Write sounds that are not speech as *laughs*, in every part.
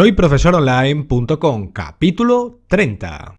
Soy profesoronline.com, capítulo 30.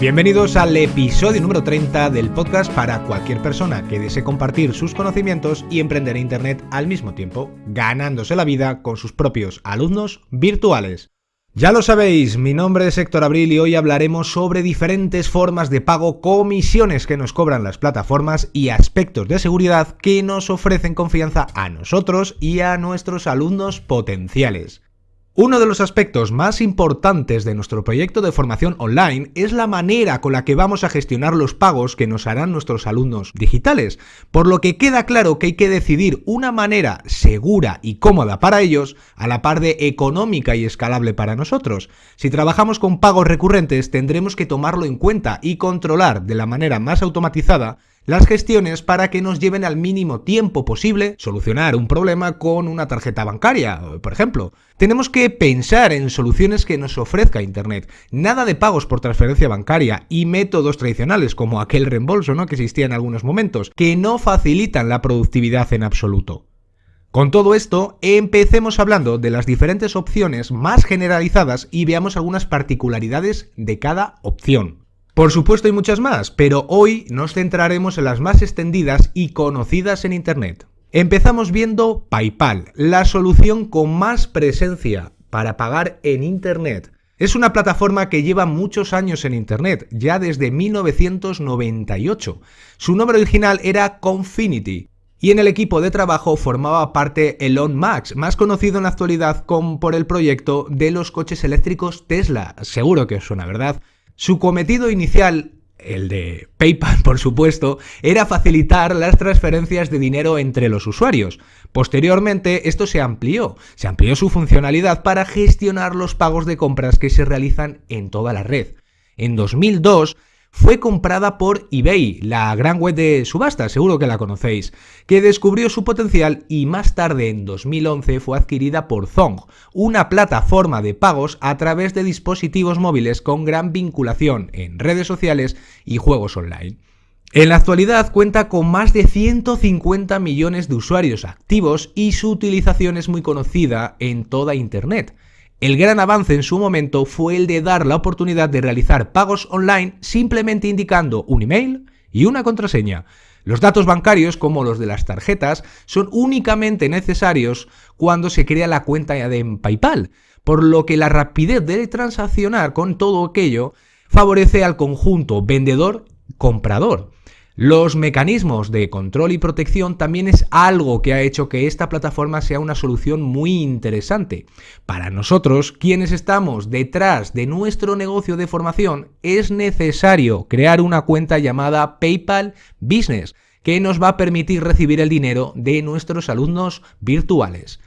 Bienvenidos al episodio número 30 del podcast para cualquier persona que desee compartir sus conocimientos y emprender Internet al mismo tiempo, ganándose la vida con sus propios alumnos virtuales. Ya lo sabéis, mi nombre es Héctor Abril y hoy hablaremos sobre diferentes formas de pago, comisiones que nos cobran las plataformas y aspectos de seguridad que nos ofrecen confianza a nosotros y a nuestros alumnos potenciales. Uno de los aspectos más importantes de nuestro proyecto de formación online es la manera con la que vamos a gestionar los pagos que nos harán nuestros alumnos digitales, por lo que queda claro que hay que decidir una manera segura y cómoda para ellos, a la par de económica y escalable para nosotros. Si trabajamos con pagos recurrentes tendremos que tomarlo en cuenta y controlar de la manera más automatizada las gestiones para que nos lleven al mínimo tiempo posible solucionar un problema con una tarjeta bancaria, por ejemplo. Tenemos que pensar en soluciones que nos ofrezca Internet. Nada de pagos por transferencia bancaria y métodos tradicionales como aquel reembolso ¿no? que existía en algunos momentos, que no facilitan la productividad en absoluto. Con todo esto, empecemos hablando de las diferentes opciones más generalizadas y veamos algunas particularidades de cada opción. Por supuesto hay muchas más, pero hoy nos centraremos en las más extendidas y conocidas en Internet. Empezamos viendo PayPal, la solución con más presencia para pagar en Internet. Es una plataforma que lleva muchos años en Internet, ya desde 1998. Su nombre original era Confinity, y en el equipo de trabajo formaba parte Elon Musk, más conocido en la actualidad por el proyecto de los coches eléctricos Tesla. Seguro que suena, ¿verdad? Su cometido inicial, el de PayPal *laughs* por supuesto, era facilitar las transferencias de dinero entre los usuarios. Posteriormente esto se amplió, se amplió su funcionalidad para gestionar los pagos de compras que se realizan en toda la red. En 2002 fue comprada por eBay, la gran web de subasta, seguro que la conocéis, que descubrió su potencial y más tarde en 2011 fue adquirida por Zong, una plataforma de pagos a través de dispositivos móviles con gran vinculación en redes sociales y juegos online. En la actualidad cuenta con más de 150 millones de usuarios activos y su utilización es muy conocida en toda Internet. El gran avance en su momento fue el de dar la oportunidad de realizar pagos online simplemente indicando un email y una contraseña. Los datos bancarios, como los de las tarjetas, son únicamente necesarios cuando se crea la cuenta de PayPal, por lo que la rapidez de transaccionar con todo aquello favorece al conjunto vendedor-comprador. Los mecanismos de control y protección también es algo que ha hecho que esta plataforma sea una solución muy interesante. Para nosotros, quienes estamos detrás de nuestro negocio de formación, es necesario crear una cuenta llamada PayPal Business, que nos va a permitir recibir el dinero de nuestros alumnos virtuales.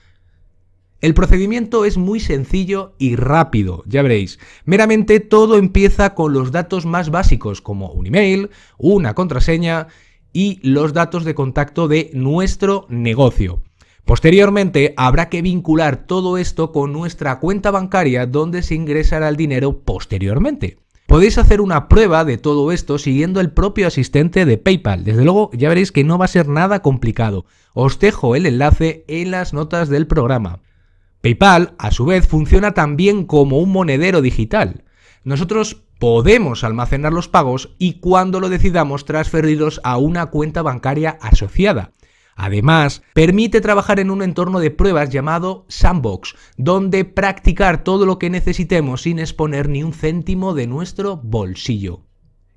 El procedimiento es muy sencillo y rápido, ya veréis. Meramente todo empieza con los datos más básicos como un email, una contraseña y los datos de contacto de nuestro negocio. Posteriormente habrá que vincular todo esto con nuestra cuenta bancaria donde se ingresará el dinero posteriormente. Podéis hacer una prueba de todo esto siguiendo el propio asistente de PayPal. Desde luego ya veréis que no va a ser nada complicado. Os dejo el enlace en las notas del programa. PayPal, a su vez, funciona también como un monedero digital. Nosotros podemos almacenar los pagos y cuando lo decidamos transferirlos a una cuenta bancaria asociada. Además, permite trabajar en un entorno de pruebas llamado Sandbox, donde practicar todo lo que necesitemos sin exponer ni un céntimo de nuestro bolsillo.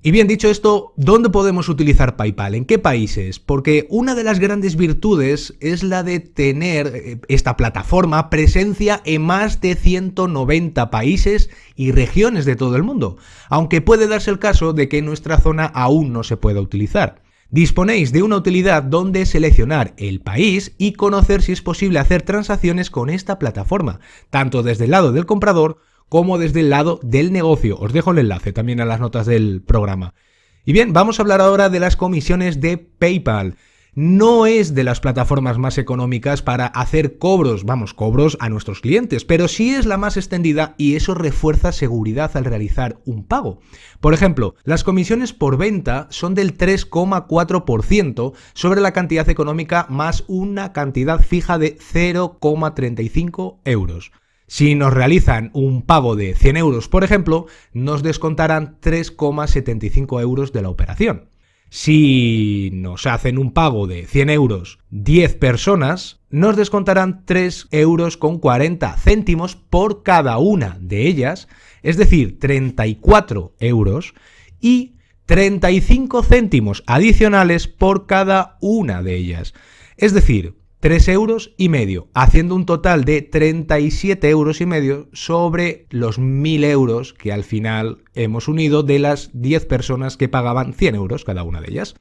Y bien dicho esto, ¿dónde podemos utilizar PayPal? ¿En qué países? Porque una de las grandes virtudes es la de tener eh, esta plataforma presencia en más de 190 países y regiones de todo el mundo, aunque puede darse el caso de que nuestra zona aún no se pueda utilizar. Disponéis de una utilidad donde seleccionar el país y conocer si es posible hacer transacciones con esta plataforma, tanto desde el lado del comprador como desde el lado del negocio. Os dejo el enlace también a las notas del programa. Y bien, vamos a hablar ahora de las comisiones de PayPal. no es de las plataformas más económicas para hacer cobros, vamos, cobros a nuestros clientes, pero sí es la más extendida y eso refuerza seguridad al realizar un pago. Por ejemplo, las comisiones por venta son del 3,4% sobre la cantidad económica más una cantidad fija de 0,35 euros. Si nos realizan un pago de 100 euros, por ejemplo, nos descontarán 3,75 euros de la operación. Si nos hacen un pago de 100 euros 10 personas, nos descontarán 3 euros con 40 céntimos por cada una de ellas, es decir, 34 euros y 35 céntimos adicionales por cada una de ellas. Es decir, 3 euros y medio, haciendo un total de 37 euros y medio sobre los 1000 euros que al final hemos unido de las 10 personas que pagaban 100 euros cada una de ellas.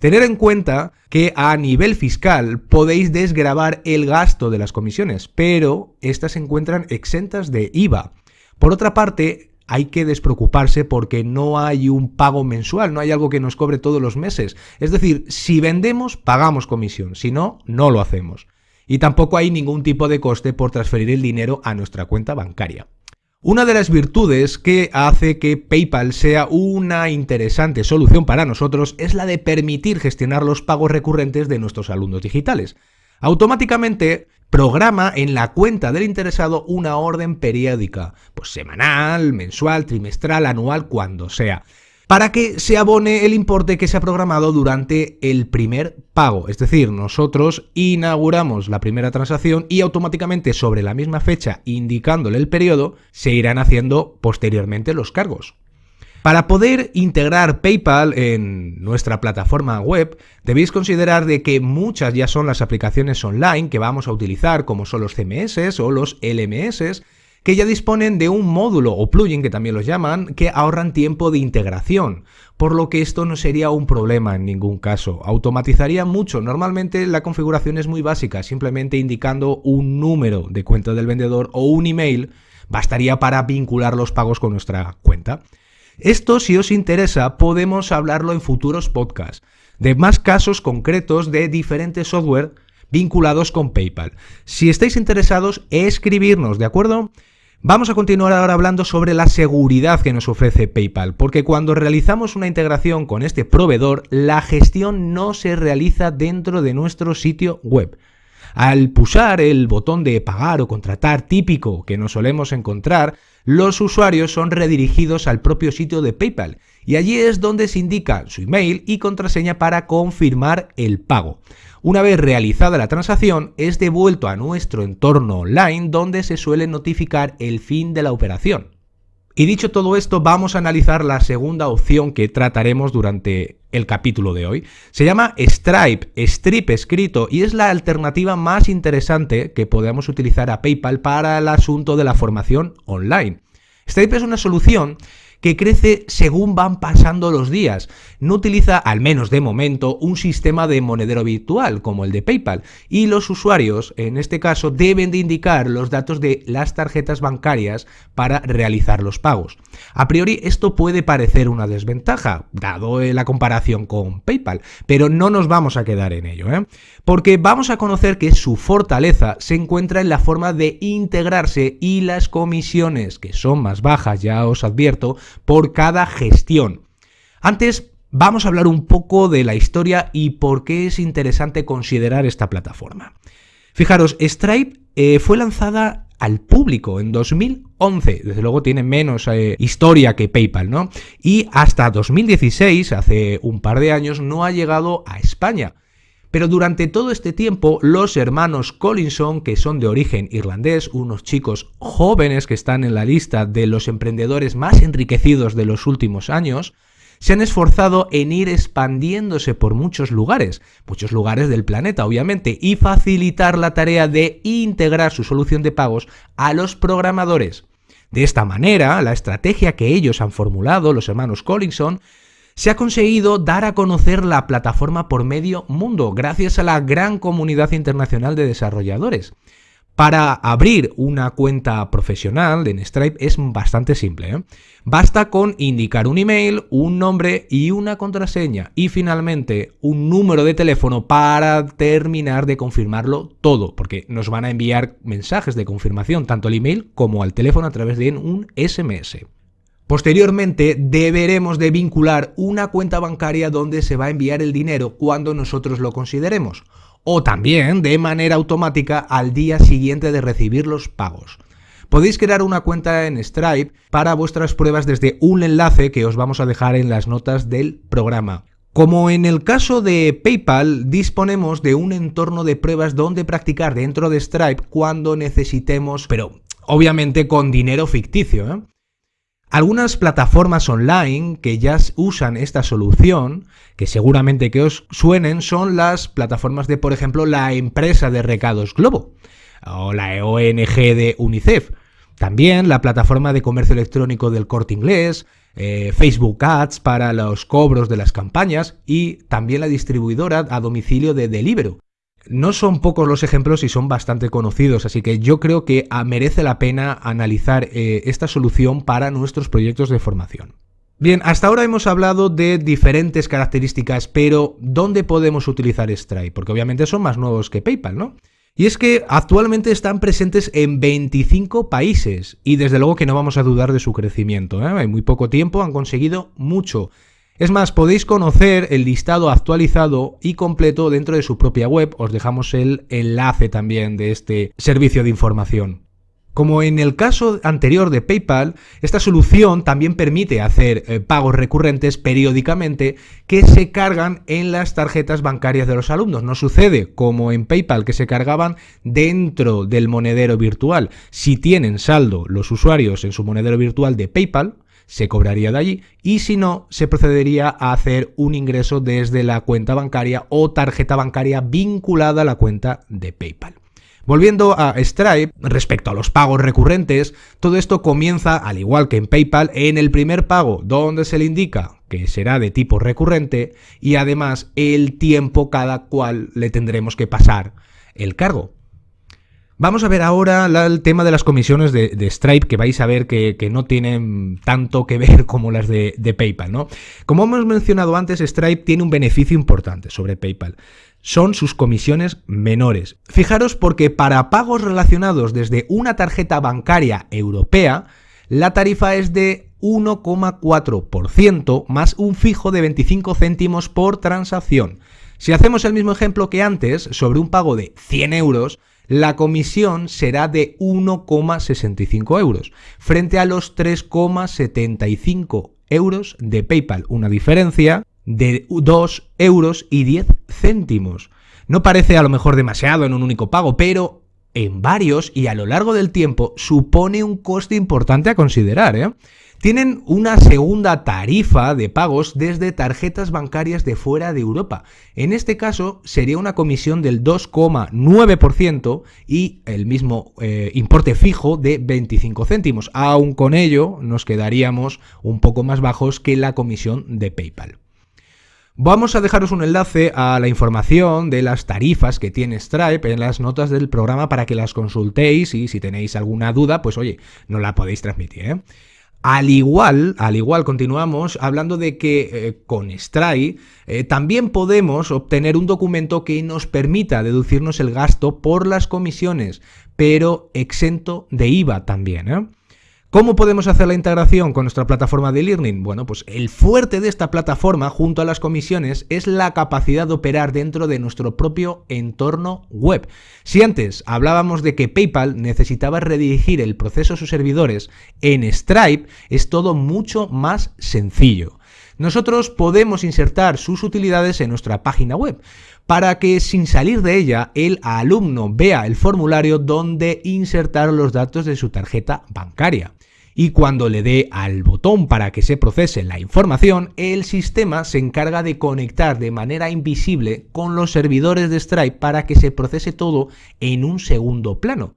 Tener en cuenta que a nivel fiscal podéis desgravar el gasto de las comisiones, pero estas se encuentran exentas de IVA. Por otra parte, hay que despreocuparse porque no hay un pago mensual, no hay algo que nos cobre todos los meses. Es decir, si vendemos, pagamos comisión, si no, no lo hacemos. Y tampoco hay ningún tipo de coste por transferir el dinero a nuestra cuenta bancaria. Una de las virtudes que hace que PayPal sea una interesante solución para nosotros es la de permitir gestionar los pagos recurrentes de nuestros alumnos digitales. Automáticamente programa en la cuenta del interesado una orden periódica, pues semanal, mensual, trimestral, anual, cuando sea, para que se abone el importe que se ha programado durante el primer pago. Es decir, nosotros inauguramos la primera transacción y automáticamente sobre la misma fecha, indicándole el periodo, se irán haciendo posteriormente los cargos. Para poder integrar PayPal en nuestra plataforma web, debéis considerar de que muchas ya son las aplicaciones online que vamos a utilizar, como son los CMS o los LMS, que ya disponen de un módulo o plugin, que también los llaman, que ahorran tiempo de integración, por lo que esto no sería un problema en ningún caso. Automatizaría mucho. Normalmente la configuración es muy básica, simplemente indicando un número de cuenta del vendedor o un email bastaría para vincular los pagos con nuestra cuenta. Esto, si os interesa, podemos hablarlo en futuros podcasts, de más casos concretos de diferentes software vinculados con PayPal. Si estáis interesados, escribirnos, ¿de acuerdo? Vamos a continuar ahora hablando sobre la seguridad que nos ofrece PayPal, porque cuando realizamos una integración con este proveedor, la gestión no se realiza dentro de nuestro sitio web. Al pulsar el botón de pagar o contratar típico que nos solemos encontrar, los usuarios son redirigidos al propio sitio de PayPal y allí es donde se indica su email y contraseña para confirmar el pago. Una vez realizada la transacción, es devuelto a nuestro entorno online donde se suele notificar el fin de la operación. Y dicho todo esto, vamos a analizar la segunda opción que trataremos durante el capítulo de hoy. Se llama Stripe, Stripe escrito, y es la alternativa más interesante que podemos utilizar a PayPal para el asunto de la formación online. Stripe es una solución que crece según van pasando los días. No utiliza, al menos de momento, un sistema de monedero virtual como el de PayPal y los usuarios, en este caso, deben de indicar los datos de las tarjetas bancarias para realizar los pagos. A priori esto puede parecer una desventaja, dado la comparación con PayPal, pero no nos vamos a quedar en ello, ¿eh? porque vamos a conocer que su fortaleza se encuentra en la forma de integrarse y las comisiones, que son más bajas, ya os advierto, por cada gestión. Antes vamos a hablar un poco de la historia y por qué es interesante considerar esta plataforma. Fijaros, Stripe eh, fue lanzada al público en 2011. Desde luego tiene menos eh, historia que PayPal, ¿no? Y hasta 2016, hace un par de años, no ha llegado a España. Pero durante todo este tiempo, los hermanos Collinson, que son de origen irlandés, unos chicos jóvenes que están en la lista de los emprendedores más enriquecidos de los últimos años, se han esforzado en ir expandiéndose por muchos lugares, muchos lugares del planeta obviamente, y facilitar la tarea de integrar su solución de pagos a los programadores. De esta manera, la estrategia que ellos han formulado, los hermanos Collinson, se ha conseguido dar a conocer la plataforma por medio mundo, gracias a la gran comunidad internacional de desarrolladores. Para abrir una cuenta profesional en Stripe es bastante simple. ¿eh? Basta con indicar un email, un nombre y una contraseña y finalmente un número de teléfono para terminar de confirmarlo todo, porque nos van a enviar mensajes de confirmación tanto al email como al teléfono a través de un SMS. Posteriormente deberemos de vincular una cuenta bancaria donde se va a enviar el dinero cuando nosotros lo consideremos o también de manera automática al día siguiente de recibir los pagos. Podéis crear una cuenta en Stripe para vuestras pruebas desde un enlace que os vamos a dejar en las notas del programa. Como en el caso de PayPal, disponemos de un entorno de pruebas donde practicar dentro de Stripe cuando necesitemos, pero obviamente con dinero ficticio. ¿eh? Algunas plataformas online que ya usan esta solución, que seguramente que os suenen, son las plataformas de, por ejemplo, la empresa de recados Globo o la ONG de UNICEF. También la plataforma de comercio electrónico del corte inglés, eh, Facebook Ads para los cobros de las campañas y también la distribuidora a domicilio de Deliveroo. No son pocos los ejemplos y son bastante conocidos, así que yo creo que ah, merece la pena analizar eh, esta solución para nuestros proyectos de formación. Bien, hasta ahora hemos hablado de diferentes características, pero ¿dónde podemos utilizar Stripe? Porque obviamente son más nuevos que PayPal, ¿no? Y es que actualmente están presentes en 25 países y desde luego que no vamos a dudar de su crecimiento. ¿eh? En muy poco tiempo han conseguido mucho. Es más, podéis conocer el listado actualizado y completo dentro de su propia web. Os dejamos el enlace también de este servicio de información. Como en el caso anterior de PayPal, esta solución también permite hacer eh, pagos recurrentes periódicamente que se cargan en las tarjetas bancarias de los alumnos. No sucede como en PayPal que se cargaban dentro del monedero virtual. Si tienen saldo los usuarios en su monedero virtual de PayPal, se cobraría de allí y si no, se procedería a hacer un ingreso desde la cuenta bancaria o tarjeta bancaria vinculada a la cuenta de PayPal. Volviendo a Stripe, respecto a los pagos recurrentes, todo esto comienza, al igual que en PayPal, en el primer pago, donde se le indica que será de tipo recurrente y además el tiempo cada cual le tendremos que pasar el cargo. Vamos a ver ahora el tema de las comisiones de, Stripe, que vais a ver que, no tienen tanto que ver como las de, de, PayPal, ¿no? Como hemos mencionado antes, Stripe tiene un beneficio importante sobre PayPal. Son sus comisiones menores. Fijaros porque para pagos relacionados desde una tarjeta bancaria europea, la tarifa es de 1,4% más un fijo de 25 céntimos por transacción. Si hacemos el mismo ejemplo que antes, sobre un pago de 100 euros, la comisión será de 1,65 euros, frente a los 3,75 euros de PayPal, una diferencia de 2 euros y 10 céntimos. No parece a lo mejor demasiado en un único pago, pero en varios y a lo largo del tiempo supone un coste importante a considerar. ¿eh? Tienen una segunda tarifa de pagos desde tarjetas bancarias de fuera de Europa. En este caso sería una comisión del 2,9% y el mismo eh, importe fijo de 25 céntimos. Aún con ello nos quedaríamos un poco más bajos que la comisión de PayPal. Vamos a dejaros un enlace a la información de las tarifas que tiene Stripe en las notas del programa para que las consultéis y si tenéis alguna duda, pues oye, no la podéis transmitir. ¿eh? Al igual, al igual continuamos hablando de que eh, con Stripe eh, también podemos obtener un documento que nos permita deducirnos el gasto por las comisiones, pero exento de IVA también. ¿Cómo podemos hacer la integración con nuestra plataforma de learning? Bueno, pues el fuerte de esta plataforma junto a las comisiones es la capacidad de operar dentro de nuestro propio entorno web. Si antes hablábamos de que PayPal necesitaba redirigir el proceso a sus servidores, en Stripe es todo mucho más sencillo nosotros podemos insertar sus utilidades en nuestra página web para que sin salir de ella el alumno vea el formulario donde insertar los datos de su tarjeta bancaria. Y cuando le dé al botón para que se procese la información, el sistema se encarga de conectar de manera invisible con los servidores de Stripe para que se procese todo en un segundo plano.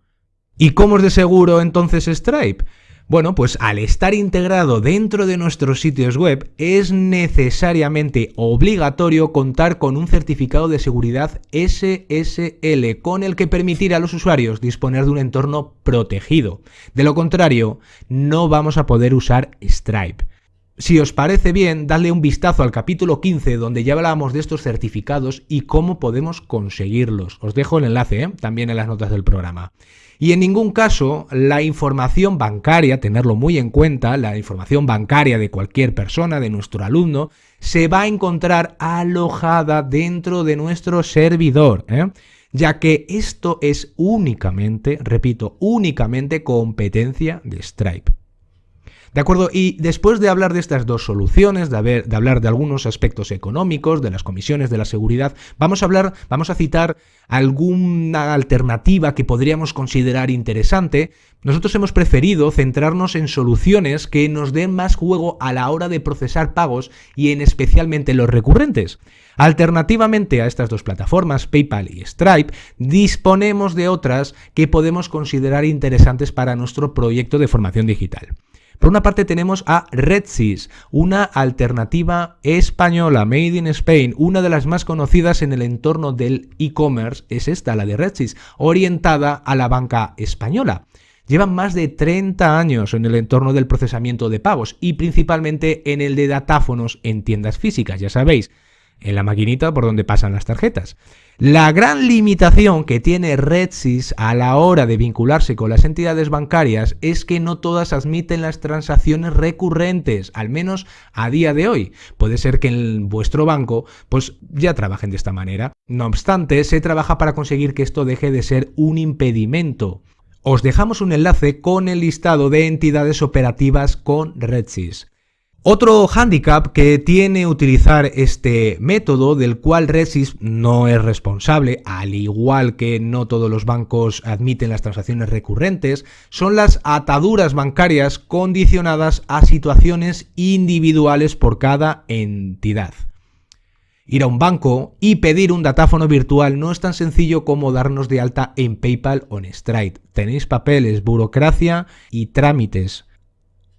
¿Y cómo es de seguro entonces Stripe? Bueno, pues al estar integrado dentro de nuestros sitios web es necesariamente obligatorio contar con un certificado de seguridad SSL con el que permitir a los usuarios disponer de un entorno protegido. De lo contrario, no vamos a poder usar Stripe. Si os parece bien, dadle un vistazo al capítulo 15 donde ya hablamos de estos certificados y cómo podemos conseguirlos. Os dejo el enlace ¿eh? también en las notas del programa. Y en ningún caso la información bancaria, tenerlo muy en cuenta, la información bancaria de cualquier persona, de nuestro alumno, se va a encontrar alojada dentro de nuestro servidor. ¿eh? ya que esto es únicamente, repito, únicamente competencia de Stripe. ¿De acuerdo? Y después de hablar de estas dos soluciones, de, de, hablar de algunos aspectos económicos, de las comisiones, de la seguridad, vamos a hablar, vamos a citar alguna alternativa que podríamos considerar interesante. Nosotros hemos preferido centrarnos en soluciones que nos den más juego a la hora de procesar pagos y en especialmente los recurrentes. Alternativamente a estas dos plataformas, PayPal y Stripe, disponemos de otras que podemos considerar interesantes para nuestro proyecto de formación digital. Por una parte tenemos a RedSys, una alternativa española, Made in Spain, una de las más conocidas en el entorno del e-commerce, es esta, la de RedSys, orientada a la banca española. Llevan más de 30 años en el entorno del procesamiento de pagos y principalmente en el de datáfonos en tiendas físicas, ya sabéis, en la maquinita por donde pasan las tarjetas. La gran limitación que tiene RedSys a la hora de vincularse con las entidades bancarias es que no todas admiten las transacciones recurrentes, al menos a día de hoy. Puede ser que en vuestro banco pues ya trabajen de esta manera. No obstante, se trabaja para conseguir que esto deje de ser un impedimento. Os dejamos un enlace con el listado de entidades operativas con RedSys. Otro hándicap que tiene utilizar este método, del cual Redsys no es responsable, al igual que no todos los bancos admiten las transacciones recurrentes, son las ataduras bancarias condicionadas a situaciones individuales por cada entidad. Ir a un banco y pedir un datáfono virtual no es tan sencillo como darnos de alta en PayPal o en Stripe. Tenéis papeles, burocracia y trámites.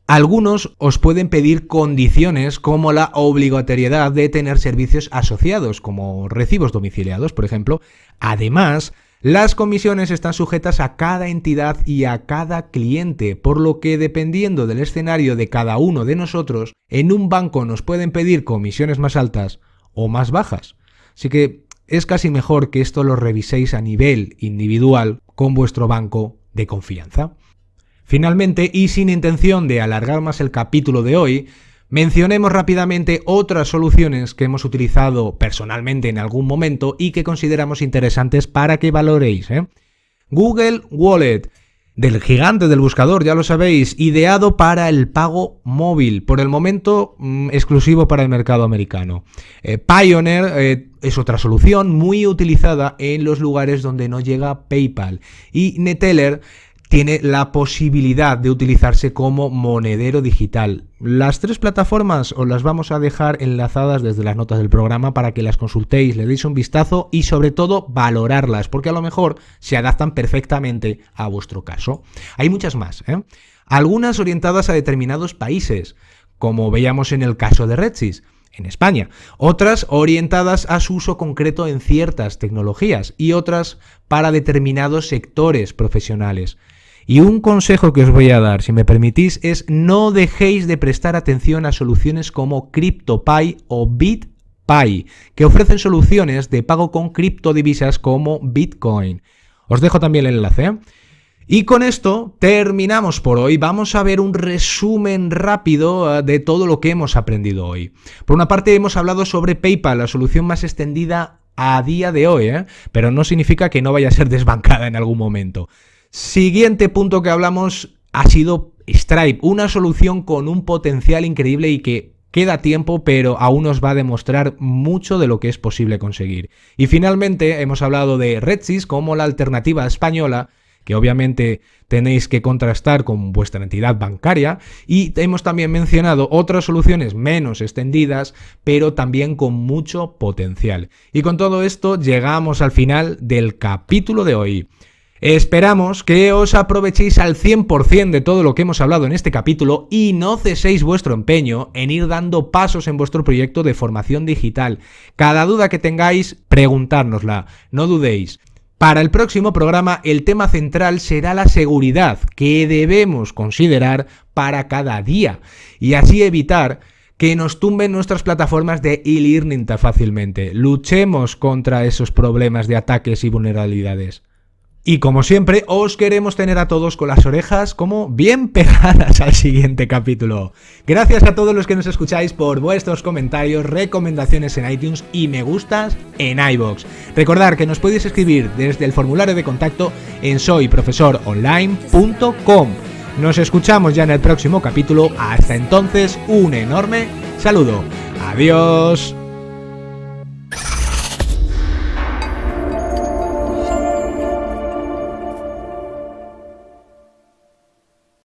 Algunos os pueden pedir condiciones como la obligatoriedad de tener servicios asociados, como recibos domiciliados, por ejemplo. Además, las comisiones están sujetas a cada entidad y a cada cliente, por lo que dependiendo del escenario de cada uno de nosotros, en un banco nos pueden pedir comisiones más altas o más bajas. Así que es casi mejor que esto lo reviséis a nivel individual con vuestro banco de confianza. Finalmente, y sin intención de alargar más el capítulo de hoy, mencionemos rápidamente otras soluciones que hemos utilizado personalmente en algún momento y que consideramos interesantes para que valoréis. ¿eh? Google Wallet, del gigante del buscador, ya lo sabéis, ideado para el pago móvil, por el momento mm, exclusivo para el mercado americano. Eh, Pioneer eh, es otra solución muy utilizada en los lugares donde no llega PayPal. Y Neteller tiene la posibilidad de utilizarse como monedero digital. Las tres plataformas os las vamos a dejar enlazadas desde las notas del programa para que las consultéis, le deis un vistazo y sobre todo valorarlas, porque a lo mejor se adaptan perfectamente a vuestro caso. Hay muchas más, ¿eh? algunas orientadas a determinados países, como veíamos en el caso de Redsys en España, otras orientadas a su uso concreto en ciertas tecnologías y otras para determinados sectores profesionales. Y un consejo que os voy a dar, si me permitís, es no dejéis de prestar atención a soluciones como CryptoPy o BitPy, que ofrecen soluciones de pago con criptodivisas como Bitcoin. Os dejo también el enlace. ¿eh? Y con esto terminamos por hoy. Vamos a ver un resumen rápido eh, de todo lo que hemos aprendido hoy. Por una parte hemos hablado sobre PayPal, la solución más extendida a día de hoy, ¿eh? pero no significa que no vaya a ser desbancada en algún momento. Siguiente punto que hablamos ha sido Stripe, una solución con un potencial increíble y que queda tiempo, pero aún nos va a demostrar mucho de lo que es posible conseguir. Y finalmente hemos hablado de RedSys como la alternativa española que obviamente tenéis que contrastar con vuestra entidad bancaria y hemos también mencionado otras soluciones menos extendidas pero también con mucho potencial. Y con todo esto llegamos al final del capítulo de hoy. Esperamos que os aprovechéis al 100% de todo lo que hemos hablado en este capítulo y no ceséis vuestro empeño en ir dando pasos en vuestro proyecto de formación digital. Cada duda que tengáis, preguntárnosla, no dudéis. Para el próximo programa el tema central será la seguridad que debemos considerar para cada día y así evitar que nos tumben nuestras plataformas de e-learning tan fácilmente. Luchemos contra esos problemas de ataques y vulnerabilidades. Y como siempre, os queremos tener a todos con las orejas como bien *laughs* pegadas al siguiente capítulo. Gracias a todos los que nos escucháis por vuestros comentarios, recomendaciones en iTunes y me gustas en iBox. Recordad que nos podéis escribir desde el formulario de contacto en soyprofesoronline.com. Nos escuchamos ya en el próximo capítulo. Hasta entonces, un enorme saludo. Adiós.